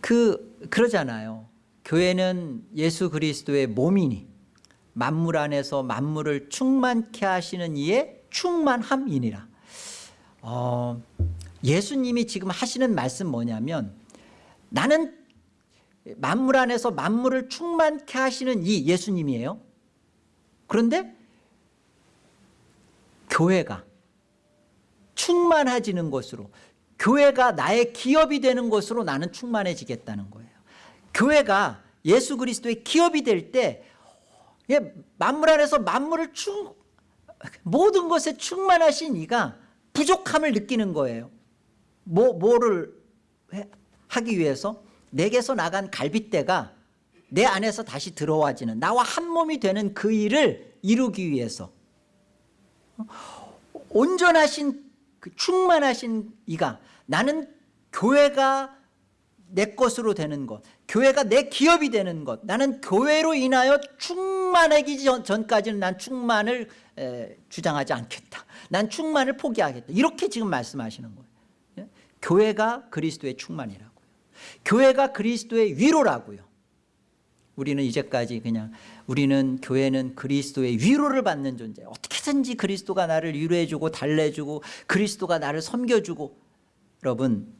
그 그러잖아요. 교회는 예수 그리스도의 몸이니 만물 안에서 만물을 충만케 하시는 이의 충만함이니라. 어, 예수님이 지금 하시는 말씀 뭐냐면 나는 만물 안에서 만물을 충만케 하시는 이 예수님이에요. 그런데 교회가 충만해지는 것으로 교회가 나의 기업이 되는 것으로 나는 충만해지겠다는 거예요. 교회가 예수 그리스도의 기업이 될 때 예, 만물 안에서 만물을 충 모든 것에 충만하신 이가 부족함을 느끼는 거예요. 뭐, 뭐를 하기 위해서? 내게서 나간 갈빗대가 내 안에서 다시 들어와지는 나와 한 몸이 되는 그 일을 이루기 위해서. 온전하신 그 충만하신 이가 나는 교회가 내 것으로 되는 것 교회가 내 기업이 되는 것 나는 교회로 인하여 충만하기 전, 까지는난 충만을 에, 주장하지 않겠다. 난 충만을 포기하겠다. 이렇게 지금 말씀하시는 거예요. 예? 교회가 그리스도의 충만이라고요. 교회가 그리스도의 위로라고요. 우리는 이제까지 그냥 우리는 교회는 그리스도의 위로를 받는 존재. 어떻게든지 그리스도가 나를 위로해주고 달래주고 그리스도가 나를 섬겨주고. 여러분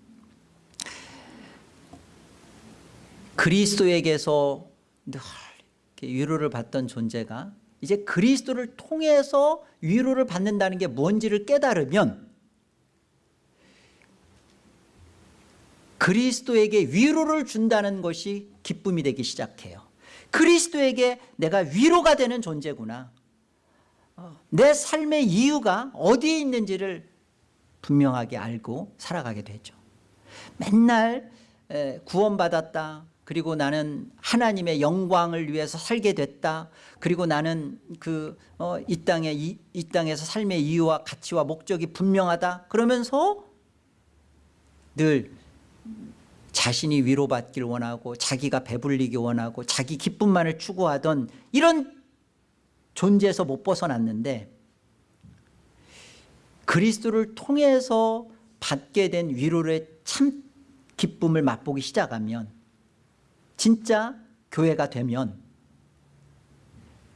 그리스도에게서 늘 위로를 받던 존재가 이제 그리스도를 통해서 위로를 받는다는 게 뭔지를 깨달으면 그리스도에게 위로를 준다는 것이 기쁨이 되기 시작해요. 그리스도에게 내가 위로가 되는 존재구나. 어, 내 삶의 이유가 어디에 있는지를 분명하게 알고 살아가게 되죠. 맨날 구원받았다 그리고 나는 하나님의 영광을 위해서 살게 됐다. 그리고 나는 그 어, 이 땅에 이, 이 땅에서 삶의 이유와 가치와 목적이 분명하다. 그러면서 늘 자신이 위로받길 원하고 자기가 배불리기 원하고 자기 기쁨만을 추구하던 이런 존재에서 못 벗어났는데 그리스도를 통해서 받게 된 위로의 참 기쁨을 맛보기 시작하면 진짜 교회가 되면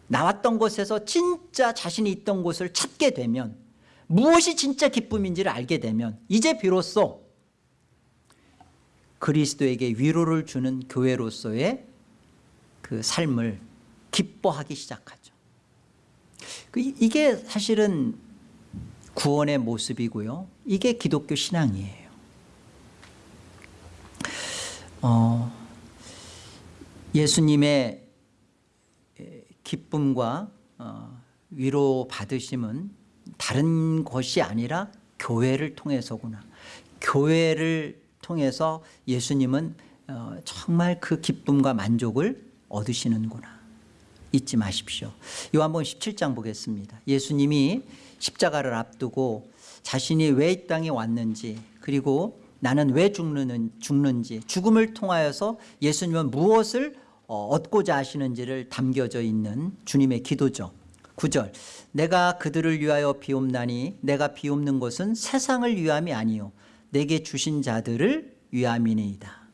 나왔던 곳에서 진짜 자신이 있던 곳을 찾게 되면 무엇이 진짜 기쁨인지를 알게 되면 이제 비로소 그리스도에게 위로를 주는 교회로서의 그 삶을 기뻐하기 시작하죠. 그 이- 이게 사실은 구원의 모습이고요. 이게 기독교 신앙이에요. 어, 예수님의 에, 기쁨과 어, 위로 받으심은 다른 것이 아니라 교회를 통해서구나. 교회를 통해서 예수님은 어, 정말 그 기쁨과 만족을 얻으시는구나. 잊지 마십시오. 요한복음 17장 보겠습니다. 예수님이 십자가를 앞두고 자신이 왜 이 땅에 왔는지 그리고 나는 왜 죽는, 죽는지 죽음을 통하여서 예수님은 무엇을 어, 얻고자 하시는지를 담겨져 있는 주님의 기도죠. 9절 내가 그들을 위하여 비옵나니 내가 비옵는 것은 세상을 위함이 아니요 내게 주신 자들을 위함이니이다.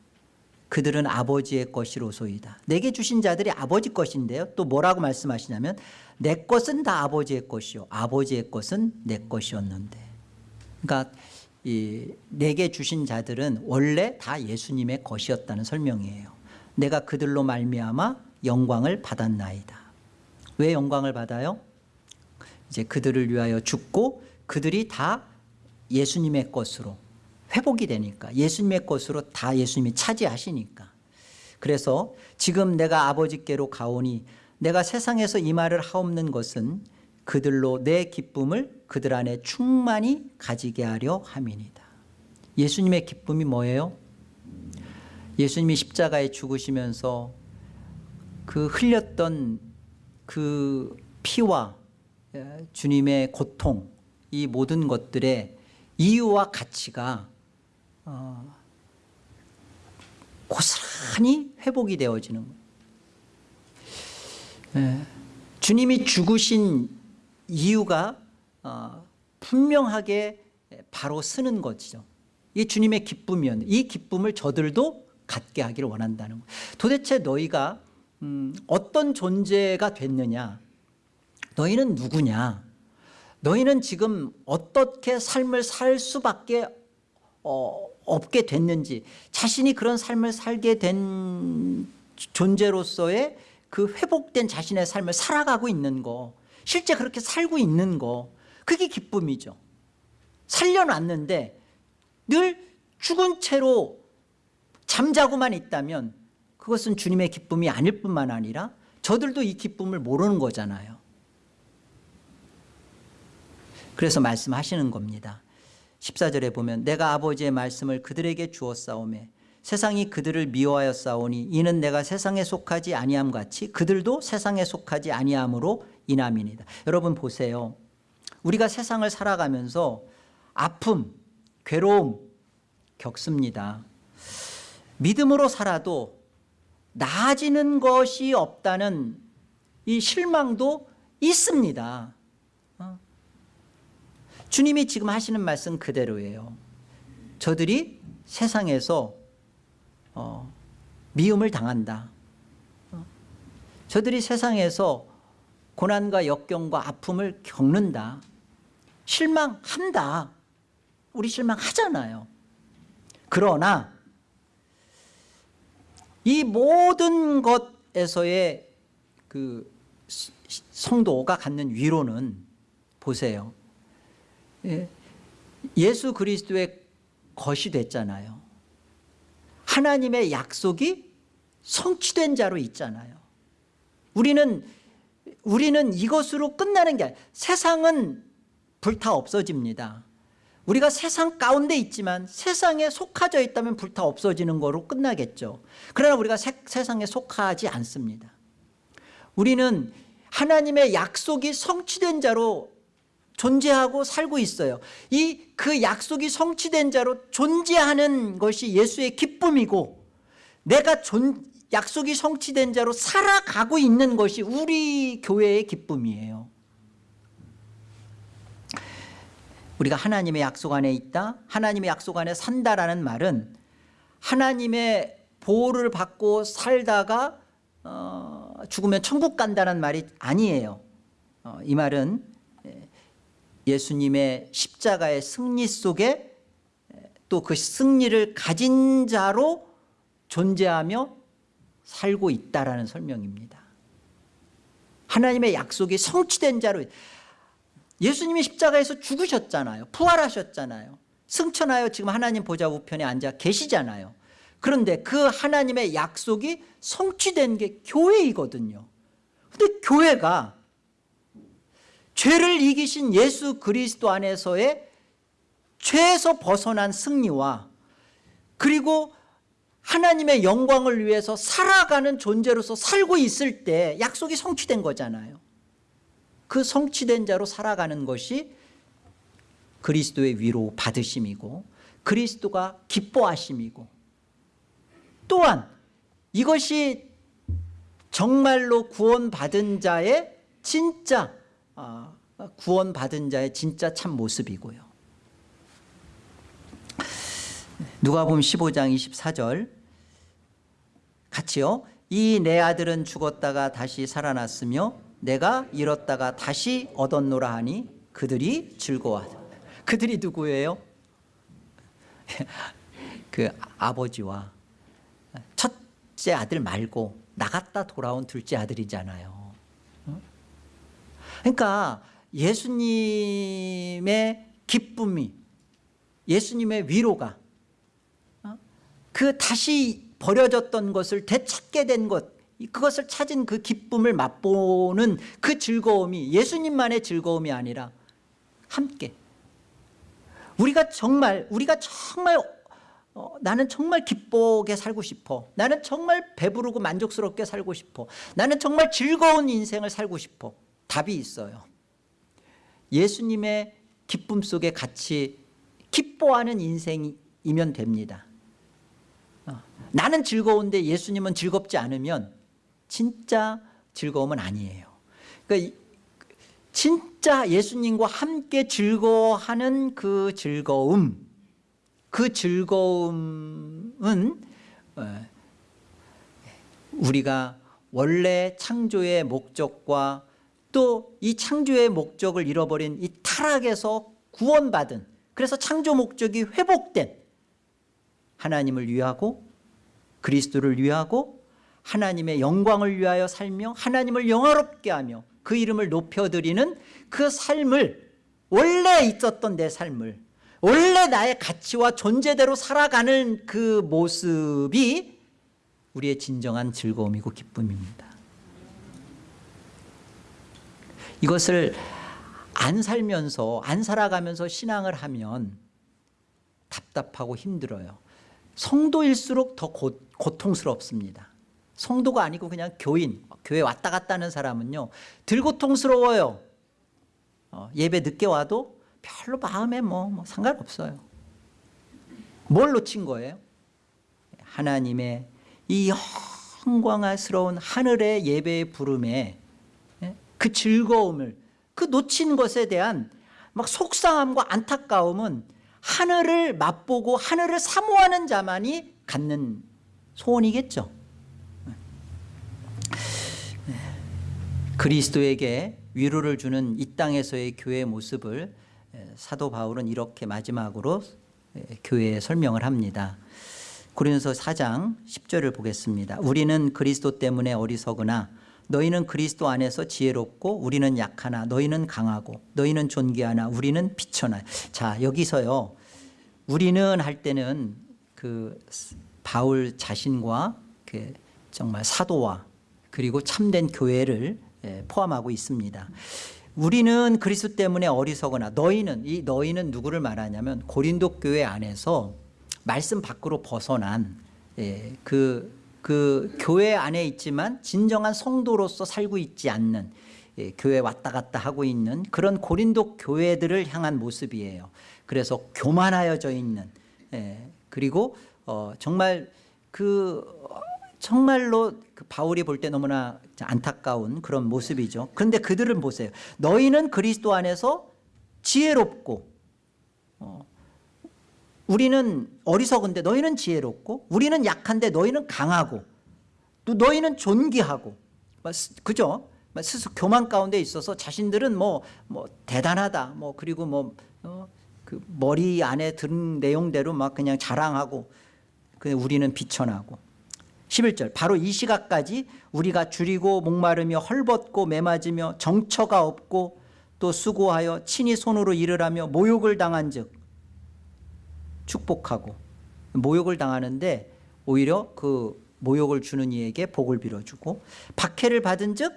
그들은 아버지의 것이로소이다. 내게 주신 자들이 아버지 것인데요. 또 뭐라고 말씀하시냐면 내 것은 다 아버지의 것이요. 아버지의 것은 내 것이었는데. 그러니까 이 내게 주신 자들은 원래 다 예수님의 것이었다는 설명이에요. 내가 그들로 말미암아 영광을 받았나이다. 왜 영광을 받아요? 이제 그들을 위하여 죽고 그들이 다 예수님의 것으로 회복이 되니까 예수님의 것으로 다 예수님이 차지하시니까 그래서 지금 내가 아버지께로 가오니 내가 세상에서 이 말을 하옵는 것은 그들로 내 기쁨을 그들 안에 충만히 가지게 하려 함이니다 예수님의 기쁨이 뭐예요? 예수님이 십자가에 죽으시면서 그 흘렸던 그 피와 에, 주님의 고통 이 모든 것들의 이유와 가치가 어, 고스란히 회복이 되어지는 거예요. 예, 주님이 죽으신 이유가 어, 분명하게 바로 쓰는 것이죠. 이 주님의 기쁨이었는데 이 기쁨을 저들도 갖게 하기를 원한다는 거예요. 도대체 너희가 음, 어떤 존재가 됐느냐? 너희는 누구냐? 너희는 지금 어떻게 삶을 살 수밖에 어, 없게 됐는지 자신이 그런 삶을 살게 된 존재로서의 그 회복된 자신의 삶을 살아가고 있는 거 실제 그렇게 살고 있는 거 그게 기쁨이죠. 살려놨는데 늘 죽은 채로 잠자고만 있다면 그것은 주님의 기쁨이 아닐 뿐만 아니라 저들도 이 기쁨을 모르는 거잖아요. 그래서 말씀하시는 겁니다. 14절에 보면 내가 아버지의 말씀을 그들에게 주었사오매 세상이 그들을 미워하여 싸우니 이는 내가 세상에 속하지 아니함 같이 그들도 세상에 속하지 아니함으로 인함이니다. 여러분 보세요. 우리가 세상을 살아가면서 아픔 괴로움 겪습니다 믿음으로 살아도 나아지는 것이 없다는 이 실망도 있습니다. 어? 주님이 지금 하시는 말씀 그대로예요. 저들이 세상에서 어, 미움을 당한다. 어? 저들이 세상에서 고난과 역경과 아픔을 겪는다. 실망한다. 우리 실망하잖아요. 그러나 이 모든 것에서의 그 성도가 갖는 위로는 보세요. 예, 예수 그리스도의 것이 됐잖아요. 하나님의 약속이 성취된 자로 있잖아요. 우리는 우리는 이것으로 끝나는 게 아니라 세상은 불타 없어집니다 우리가 세상 가운데 있지만 세상에 속하져 있다면 불타 없어지는 거로 끝나겠죠. 그러나 우리가 세, 세상에 속하지 않습니다. 우리는 하나님의 약속이 성취된 자로 존재하고 살고 있어요. 이 그 약속이 성취된 자로 존재하는 것이 예수의 기쁨이고 내가 존, 약속이 성취된 자로 살아가고 있는 것이 우리 교회의 기쁨이에요 우리가 하나님의 약속 안에 있다 하나님의 약속 안에 산다라는 말은 하나님의 보호를 받고 살다가 어, 어, 죽으면 천국 간다는 말이 아니에요. 어, 이 말은 예, 예수님의 십자가의 승리 속에 또 그 승리를 가진 자로 존재하며 살고 있다라는 설명입니다. 하나님의 약속이 성취된 자로 예수님이 십자가에서 죽으셨잖아요. 부활하셨잖아요. 승천하여 지금 하나님 보좌 우편에 앉아 계시잖아요. 그런데 그 하나님의 약속이 성취된 게 교회이거든요. 근데 교회가 죄를 이기신 예수 그리스도 안에서의 죄에서 벗어난 승리와 그리고 하나님의 영광을 위해서 살아가는 존재로서 살고 있을 때 약속이 성취된 거잖아요. 그 성취된 자로 살아가는 것이 그리스도의 위로 받으심이고 그리스도가 기뻐하심이고 또한 이것이 정말로 구원받은 자의 진짜 아, 구원받은 자의 진짜 참 모습이고요. 누가복음 15장 24절 같이요. 이 내 아들은 죽었다가 다시 살아났으며 내가 잃었다가 다시 얻었노라 하니 그들이 즐거워하다. 그들이 누구예요? 그 아버지와 첫째 아들 말고 나갔다 돌아온 둘째 아들이잖아요. 그러니까 예수님의 기쁨이 예수님의 위로가 그 다시 버려졌던 것을 되찾게 된 것 그것을 찾은 그 기쁨을 맛보는 그 즐거움이 예수님만의 즐거움이 아니라 함께. 우리가 정말 우리가 정말 어, 나는 정말 기쁘게 살고 싶어. 나는 정말 배부르고 만족스럽게 살고 싶어. 나는 정말 즐거운 인생을 살고 싶어. 답이 있어요. 예수님의 기쁨 속에 같이 기뻐하는 인생이면 됩니다. 나는 즐거운데 예수님은 즐겁지 않으면 진짜 즐거움은 아니에요. 그러니까 진짜 예수님과 함께 즐거워하는 그 즐거움 그 즐거움은 어, 우리가 원래 창조의 목적과 또 이 창조의 목적을 잃어버린 이 타락에서 구원받은 그래서 창조 목적이 회복된 하나님을 위하고 그리스도를 위하고 하나님의 영광을 위하여 살며 하나님을 영화롭게 하며 그 이름을 높여드리는 그 삶을 원래 있었던 내 삶을 원래 나의 가치와 존재대로 살아가는 그 모습이 우리의 진정한 즐거움이고 기쁨입니다. 이것을 안 살면서 안 살아가면서 신앙을 하면 답답하고 힘들어요. 성도일수록 더 고, 고통스럽습니다 성도가 아니고 그냥 교인 교회 왔다 갔다 하는 사람은요 들 고통스러워요 어, 예배 늦게 와도 별로 마음에 뭐, 뭐 상관없어요 뭘 놓친 거예요? 하나님의 이 영광스러운 하늘의 예배의 부름에 예? 그 즐거움을 그 놓친 것에 대한 막 속상함과 안타까움은 하늘을 맛보고 하늘을 사모하는 자만이 갖는 소원이겠죠 그리스도에게 위로를 주는 이 땅에서의 교회의 모습을 사도 바울은 이렇게 마지막으로 교회에 설명을 합니다. 고린도서 4장 10절을 보겠습니다. 우리는 그리스도 때문에 어리석으나 너희는 그리스도 안에서 지혜롭고 우리는 약하나 너희는 강하고 너희는 존귀하나 우리는 비천하. 자 여기서요. 우리는 할 때는 그 바울 자신과 그 정말 사도와 그리고 참된 교회를 예, 포함하고 있습니다. 우리는 그리스도 때문에 어리석거나 너희는 이 너희는 누구를 말하냐면 고린도 교회 안에서 말씀 밖으로 벗어난 예, 그, 그 교회 안에 있지만 진정한 성도로서 살고 있지 않는 예, 교회 왔다 갔다 하고 있는 그런 고린도 교회들을 향한 모습이에요. 그래서 교만하여져 있는 그리고 어, 정말 그 정말로 그 바울이 볼 때 너무나 안타까운 그런 모습이죠. 그런데 그들은 보세요. 너희는 그리스도 안에서 지혜롭고 어, 우리는 어리석은데 너희는 지혜롭고 우리는 약한데 너희는 강하고 또 너희는 존귀하고 그죠? 막 스스로 교만 가운데 있어서 자신들은 뭐, 뭐 대단하다. 뭐 그리고 뭐, 어, 그 머리 안에 든 내용대로 막 그냥 자랑하고 그 우리는 비천하고 11절. 바로 이 시각까지 우리가 줄이고 목마르며 헐벗고 매맞으며 정처가 없고 또 수고하여 친히 손으로 일을 하며 모욕을 당한 즉 축복하고 모욕을 당하는데 오히려 그 모욕을 주는 이에게 복을 빌어주고 박해를 받은 즉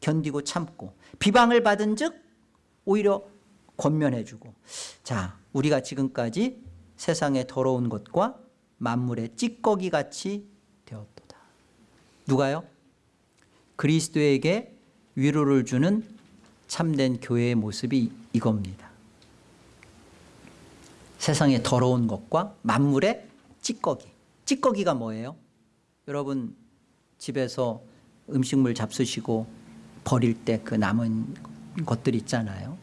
견디고 참고 비방을 받은 즉 오히려 권면해주고. 자 우리가 지금까지 세상의 더러운 것과 만물의 찌꺼기 같이 되었도다 누가요? 그리스도에게 위로를 주는 참된 교회의 모습이 이겁니다. 세상의 더러운 것과 만물의 찌꺼기. 찌꺼기가 뭐예요? 여러분 집에서 음식물 잡수시고 버릴 때 그 남은 것들 있잖아요.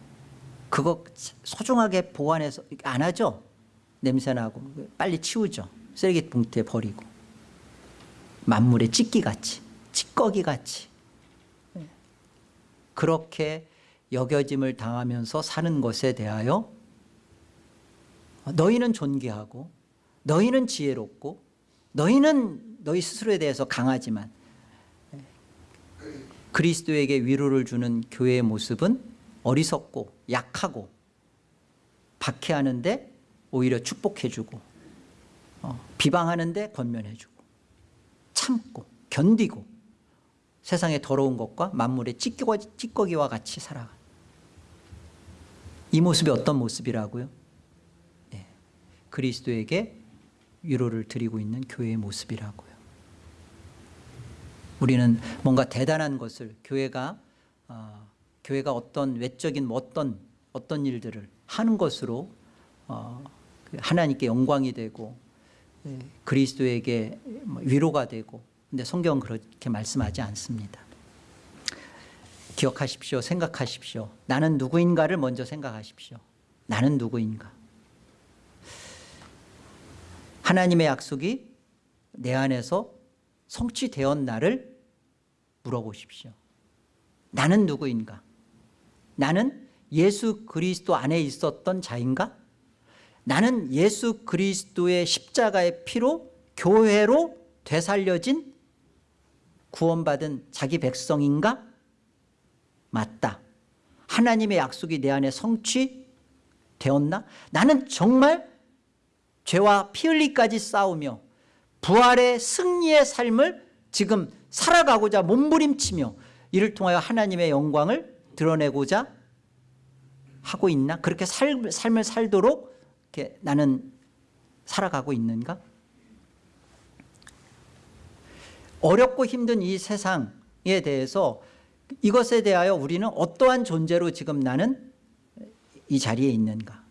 그거 소중하게 보관해서 안 하죠? 냄새나고 빨리 치우죠. 쓰레기 봉투에 버리고 만물의 찌끼같이 찌꺼기같이. 예. 그렇게 여겨짐을 당하면서 사는 것에 대하여 너희는 존귀하고 너희는 지혜롭고 너희는 너희 스스로에 대해서 강하지만 그리스도에게 위로를 주는 교회의 모습은 어리석고 약하고 박해하는데 오히려 축복해주고 어, 비방하는데 권면해주고 참고 견디고 세상의 더러운 것과 만물의 찌꺼기, 찌꺼기와 같이 살아가 이 모습이 어떤 모습이라고요? 예, 그리스도에게 위로를 드리고 있는 교회의 모습이라고요 우리는 뭔가 대단한 것을 교회가 어, 교회가 어떤 외적인 뭐 어떤 어떤 일들을 하는 것으로 어, 그 하나님께 영광이 되고 예, 그리스도에게 뭐 위로가 되고 근데 성경은 그렇게 말씀하지 않습니다. 기억하십시오 생각하십시오. 나는 누구인가를 먼저 생각하십시오. 나는 누구인가? 하나님의 약속이 내 안에서 성취되었나를 물어보십시오. 나는 누구인가? 나는 예수 그리스도 안에 있었던 자인가 나는 예수 그리스도의 십자가의 피로 교회로 되살려진 구원받은 자기 백성인가? 맞다. 하나님의 약속이 내 안에 성취되었나? 나는 정말 죄와 피 흘리까지 싸우며 부활의 승리의 삶을 지금 살아가고자 몸부림치며 이를 통하여 하나님의 영광을 드러내고자 하고 있나? 그렇게 살, 삶을 살도록 이렇게 나는 살아가고 있는가? 어렵고 힘든 이 세상에 대해서 이것에 대하여 우리는 어떠한 존재로 지금 나는 이 자리에 있는가?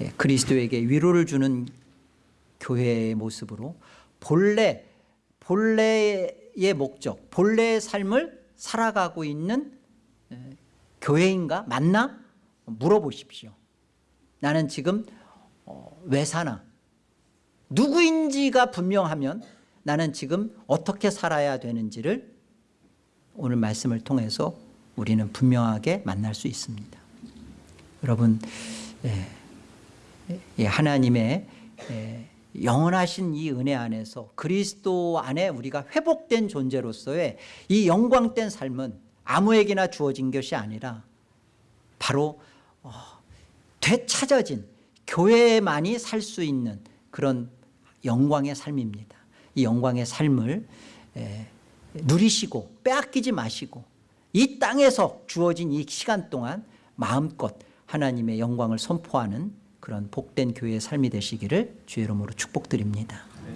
예, 그리스도에게 위로를 주는 교회의 모습으로 본래 본래의 목적 본래의 삶을 살아가고 있는 예, 교회인가? 맞나 물어보십시오. 나는 지금 어, 왜 사나? 누구인지가 분명하면 나는 지금 어떻게 살아야 되는지를 오늘 말씀을 통해서 우리는 분명하게 만날 수 있습니다. 여러분 예, 예, 하나님의 예, 영원하신 이 은혜 안에서 그리스도 안에 우리가 회복된 존재로서의 이 영광된 삶은 아무에게나 주어진 것이 아니라 바로 어, 되찾아진 교회만이 살 수 있는 그런 영광의 삶입니다. 이 영광의 삶을 에, 누리시고 빼앗기지 마시고 이 땅에서 주어진 이 시간 동안 마음껏 하나님의 영광을 선포하는 그런 복된 교회의 삶이 되시기를 주의 이름으로 축복드립니다